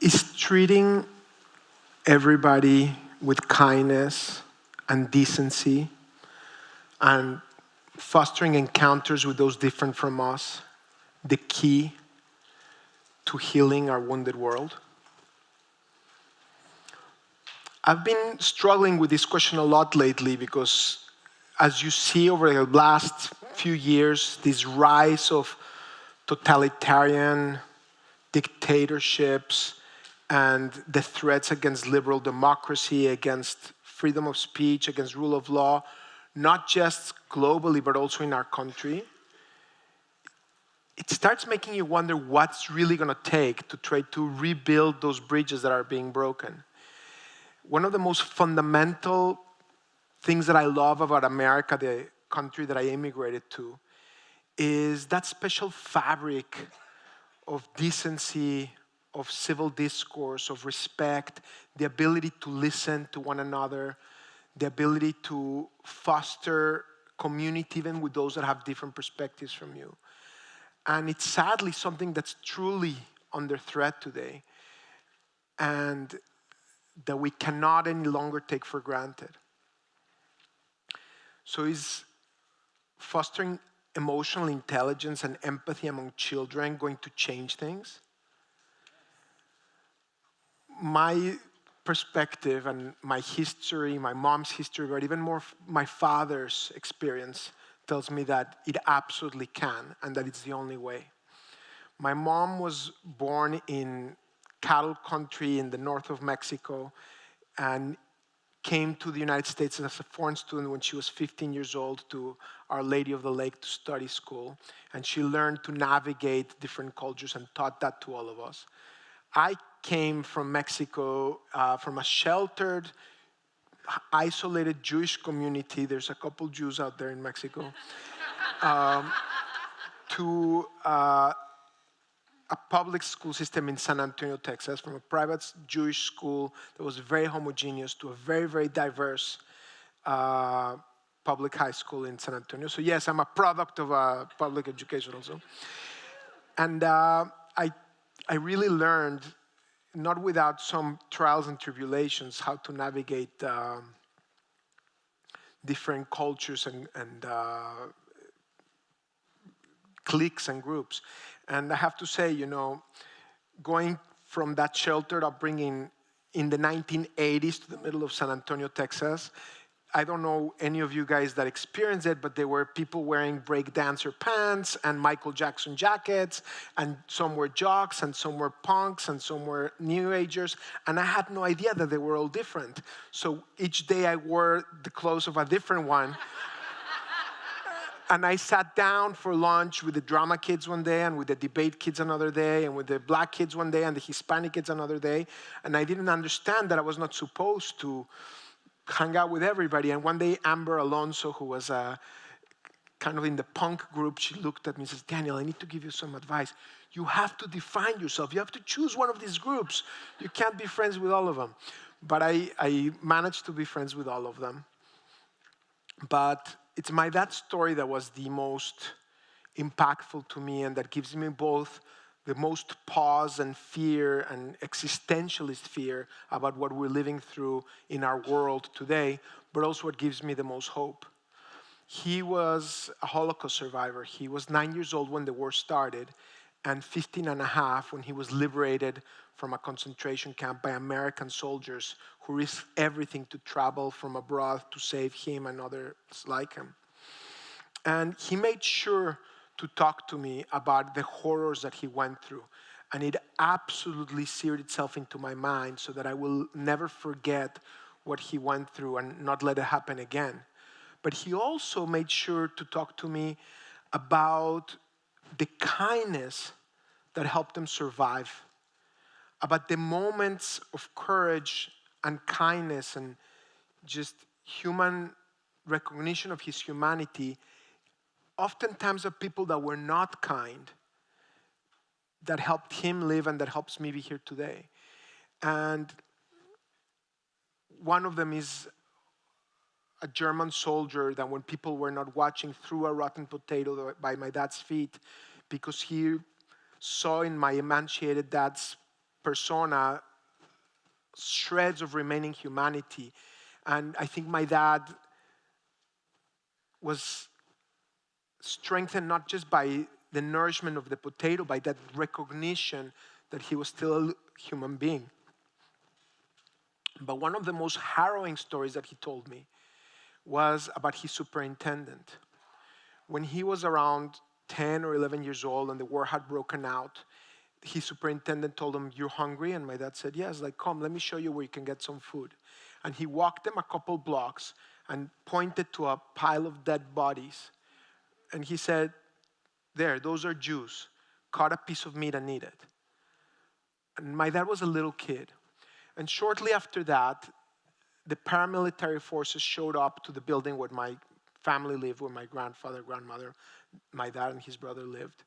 Is treating everybody with kindness and decency and fostering encounters with those different from us the key to healing our wounded world? I've been struggling with this question a lot lately because as you see over the last few years, this rise of totalitarian dictatorships and the threats against liberal democracy, against freedom of speech, against rule of law, not just globally, but also in our country, it starts making you wonder what's really going to take to try to rebuild those bridges that are being broken. One of the most fundamental things that I love about America, the country that I immigrated to, is that special fabric of decency, of civil discourse, of respect, the ability to listen to one another, the ability to foster community even with those that have different perspectives from you. And it's sadly something that's truly under threat today and that we cannot any longer take for granted. So is fostering emotional intelligence and empathy among children going to change things? my perspective and my history, my mom's history, but even more my father's experience tells me that it absolutely can and that it's the only way. My mom was born in cattle country in the north of Mexico and came to the United States as a foreign student when she was 15 years old to Our Lady of the Lake to study school. And she learned to navigate different cultures and taught that to all of us. I came from Mexico, uh, from a sheltered, isolated Jewish community. There's a couple Jews out there in Mexico. um, to uh, a public school system in San Antonio, Texas, from a private Jewish school that was very homogeneous to a very, very diverse uh, public high school in San Antonio. So yes, I'm a product of uh, public education also. And uh, I I really learned, not without some trials and tribulations, how to navigate um, different cultures and, and uh, cliques and groups. And I have to say, you know, going from that sheltered upbringing in the 1980s to the middle of San Antonio, Texas, I don't know any of you guys that experienced it, but there were people wearing break dancer pants and Michael Jackson jackets, and some were jocks, and some were punks, and some were new agers, and I had no idea that they were all different. So each day I wore the clothes of a different one. And I sat down for lunch with the drama kids one day, and with the debate kids another day, and with the black kids one day, and the Hispanic kids another day, and I didn't understand that I was not supposed to hang out with everybody. And one day, Amber Alonso, who was uh, kind of in the punk group, she looked at me and says, Daniel, I need to give you some advice. You have to define yourself. You have to choose one of these groups. You can't be friends with all of them. But I, I managed to be friends with all of them. But it's my that story that was the most impactful to me and that gives me both the most pause and fear and existentialist fear about what we're living through in our world today, but also what gives me the most hope. He was a Holocaust survivor. He was nine years old when the war started, and 15 and a half when he was liberated from a concentration camp by American soldiers who risked everything to travel from abroad to save him and others like him. And he made sure to talk to me about the horrors that he went through. And it absolutely seared itself into my mind so that I will never forget what he went through and not let it happen again. But he also made sure to talk to me about the kindness that helped him survive, about the moments of courage and kindness and just human recognition of his humanity oftentimes are people that were not kind that helped him live and that helps me be here today. And one of them is a German soldier that when people were not watching threw a rotten potato by my dad's feet because he saw in my emaciated dad's persona shreds of remaining humanity. And I think my dad was strengthened not just by the nourishment of the potato, by that recognition that he was still a human being. But one of the most harrowing stories that he told me was about his superintendent. When he was around 10 or 11 years old and the war had broken out, his superintendent told him, You're hungry? And my dad said, Yes. Like, come, let me show you where you can get some food. And he walked them a couple blocks and pointed to a pile of dead bodies. And he said, There, those are Jews. Cut a piece of meat and eat it. And my dad was a little kid. And shortly after that, the paramilitary forces showed up to the building where my family lived, where my grandfather, grandmother, my dad, and his brother lived.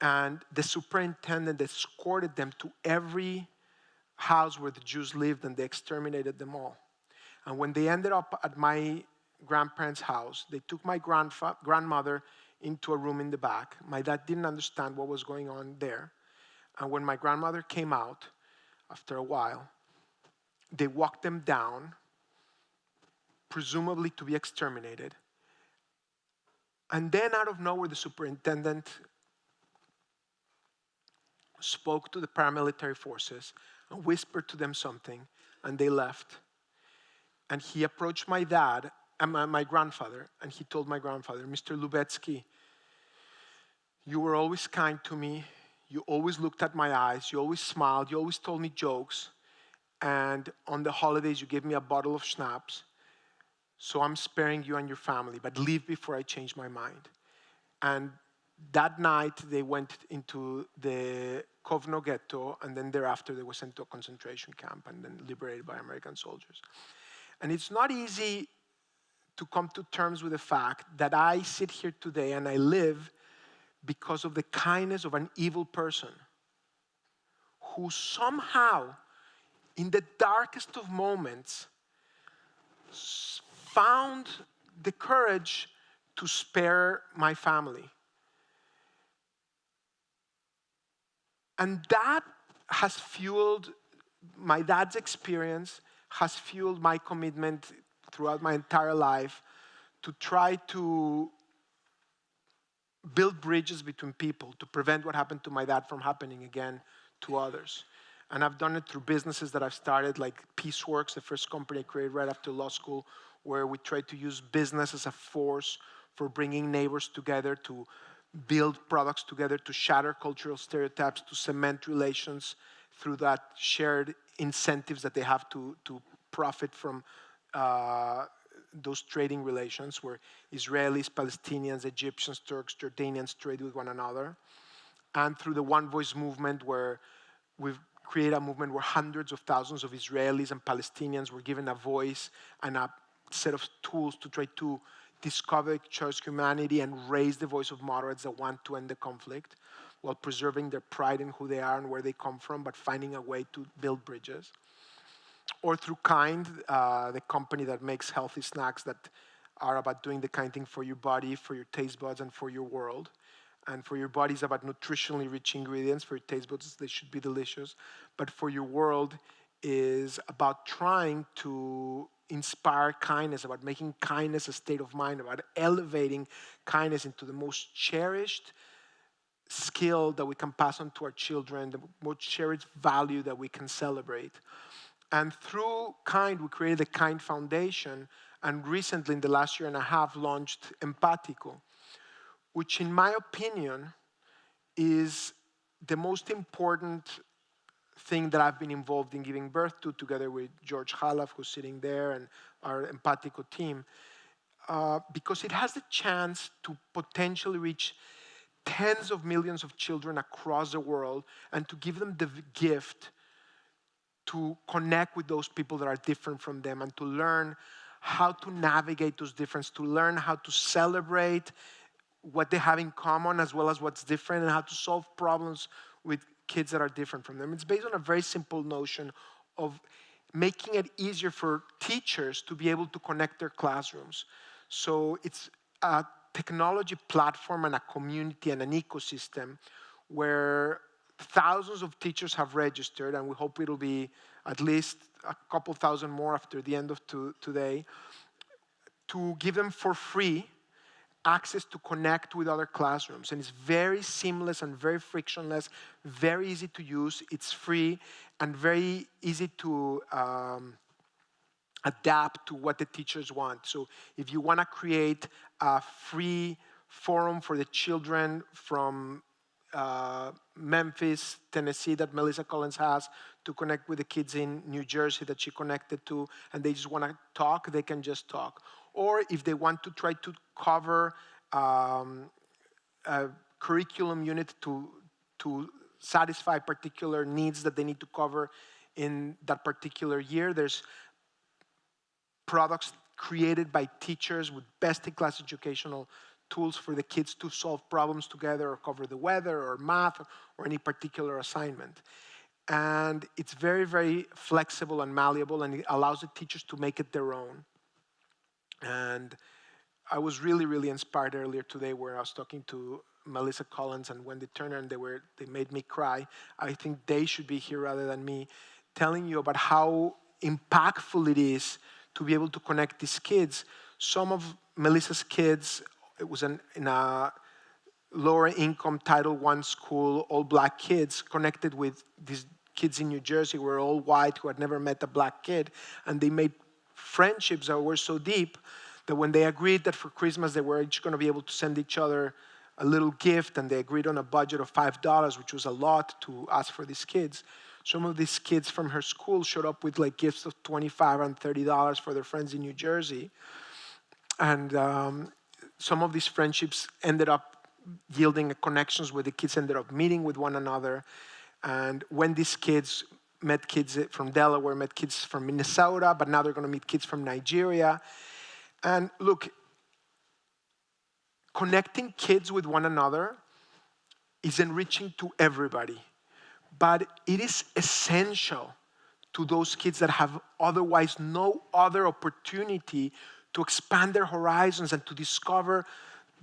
And the superintendent escorted them to every house where the Jews lived and they exterminated them all. And when they ended up at my grandparents' house, they took my grandmother into a room in the back. My dad didn't understand what was going on there. And when my grandmother came out, after a while, they walked them down, presumably to be exterminated. And then, out of nowhere, the superintendent spoke to the paramilitary forces and whispered to them something, and they left. And he approached my dad and my, my grandfather, and he told my grandfather, Mr. Lubetzky, you were always kind to me. You always looked at my eyes. You always smiled. You always told me jokes. And on the holidays, you gave me a bottle of schnapps. So I'm sparing you and your family, but leave before I change my mind. And that night, they went into the Kovno ghetto, and then thereafter, they were sent to a concentration camp and then liberated by American soldiers. And it's not easy to come to terms with the fact that I sit here today and I live because of the kindness of an evil person who somehow, in the darkest of moments, found the courage to spare my family. And that has fueled my dad's experience, has fueled my commitment throughout my entire life to try to build bridges between people to prevent what happened to my dad from happening again to others. And I've done it through businesses that I've started, like Peaceworks, the first company I created right after law school, where we try to use business as a force for bringing neighbors together to build products together, to shatter cultural stereotypes, to cement relations through that shared incentives that they have to, to profit from uh, those trading relations where Israelis, Palestinians, Egyptians, Turks, Jordanians trade with one another. And through the One Voice movement, where we've created a movement where hundreds of thousands of Israelis and Palestinians were given a voice and a set of tools to try to discover church humanity and raise the voice of moderates that want to end the conflict while preserving their pride in who they are and where they come from, but finding a way to build bridges. Or through Kind, uh, the company that makes healthy snacks that are about doing the kind thing for your body, for your taste buds, and for your world. And for your body is about nutritionally rich ingredients. For your taste buds, they should be delicious. But for your world is about trying to inspire kindness, about making kindness a state of mind, about elevating kindness into the most cherished skill that we can pass on to our children, the most cherished value that we can celebrate. And through Kind, we created the Kind Foundation, and recently, in the last year and a half, launched Empatico, which, in my opinion, is the most important thing that I've been involved in giving birth to, together with George Khalaf, who's sitting there, and our Empatico team, uh, because it has the chance to potentially reach tens of millions of children across the world and to give them the gift to connect with those people that are different from them and to learn how to navigate those differences, to learn how to celebrate what they have in common as well as what's different and how to solve problems with kids that are different from them. It's based on a very simple notion of making it easier for teachers to be able to connect their classrooms. So it's a technology platform and a community and an ecosystem where thousands of teachers have registered, and we hope it'll be at least a couple thousand more after the end of to, today, to give them for free access to connect with other classrooms. And it's very seamless and very frictionless, very easy to use, it's free, and very easy to um, adapt to what the teachers want. So if you want to create a free forum for the children from uh, Memphis, Tennessee that Melissa Collins has to connect with the kids in New Jersey that she connected to and they just want to talk, they can just talk. Or if they want to try to cover um, a curriculum unit to, to satisfy particular needs that they need to cover in that particular year, there's products created by teachers with best-in-class educational tools for the kids to solve problems together or cover the weather or math or any particular assignment. And it's very, very flexible and malleable and it allows the teachers to make it their own. And I was really, really inspired earlier today where I was talking to Melissa Collins and Wendy Turner and they, were, they made me cry. I think they should be here rather than me, telling you about how impactful it is to be able to connect these kids. Some of Melissa's kids it was an, in a lower income Title I school, all black kids connected with these kids in New Jersey were all white who had never met a black kid. And they made friendships that were so deep that when they agreed that for Christmas they were each going to be able to send each other a little gift and they agreed on a budget of $5, which was a lot to ask for these kids. Some of these kids from her school showed up with like gifts of 25 and $30 for their friends in New Jersey. And um, some of these friendships ended up yielding connections where the kids ended up meeting with one another. And when these kids met kids from Delaware, met kids from Minnesota, but now they're going to meet kids from Nigeria. And look, connecting kids with one another is enriching to everybody, but it is essential to those kids that have otherwise no other opportunity to expand their horizons and to discover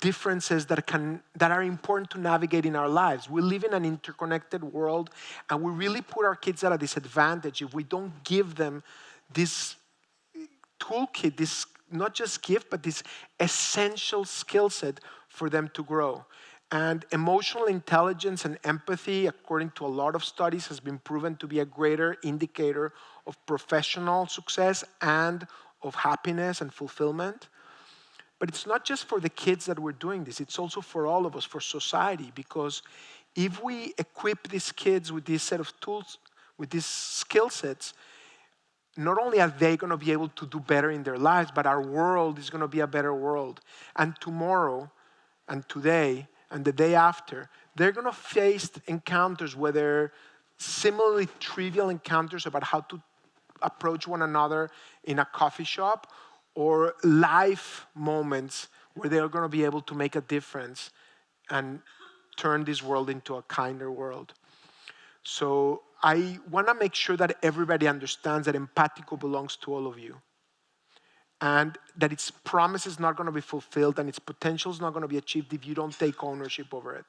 differences that, can, that are important to navigate in our lives. We live in an interconnected world and we really put our kids at a disadvantage if we don't give them this toolkit, this not just gift, but this essential skill set for them to grow. And emotional intelligence and empathy, according to a lot of studies, has been proven to be a greater indicator of professional success and of happiness and fulfillment. But it's not just for the kids that we're doing this, it's also for all of us, for society, because if we equip these kids with this set of tools, with these skill sets, not only are they going to be able to do better in their lives, but our world is going to be a better world. And tomorrow, and today, and the day after, they're going to face encounters, whether similarly trivial encounters about how to approach one another in a coffee shop or life moments where they're going to be able to make a difference and turn this world into a kinder world. So I want to make sure that everybody understands that Empatico belongs to all of you and that its promise is not going to be fulfilled and its potential is not going to be achieved if you don't take ownership over it.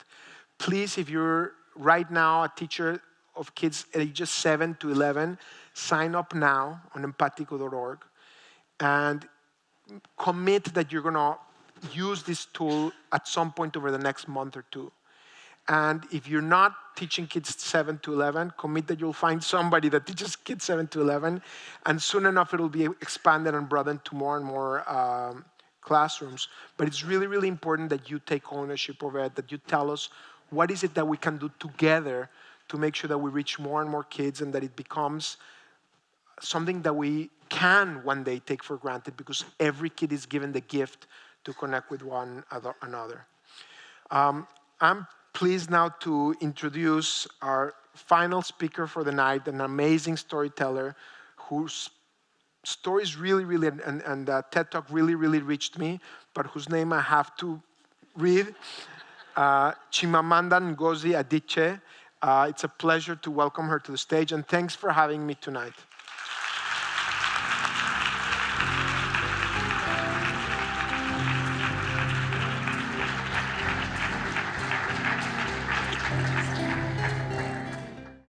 Please, if you're right now a teacher of kids ages 7 to 11, sign up now on empatico.org and commit that you're going to use this tool at some point over the next month or two. And if you're not teaching kids 7 to 11, commit that you'll find somebody that teaches kids 7 to 11, and soon enough it'll be expanded and broadened to more and more um, classrooms. But it's really, really important that you take ownership of it, that you tell us what is it that we can do together to make sure that we reach more and more kids and that it becomes something that we can one day take for granted because every kid is given the gift to connect with one another. Um, I'm pleased now to introduce our final speaker for the night, an amazing storyteller whose stories really, really, and, and uh, TED Talk really, really reached me, but whose name I have to read. Uh, Chimamanda Ngozi Adichie. Uh, it's a pleasure to welcome her to the stage, and thanks for having me tonight.